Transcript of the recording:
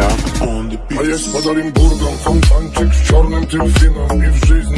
A jest pod Olimburgą fontanczyk z czarnym delfinem I w żyźni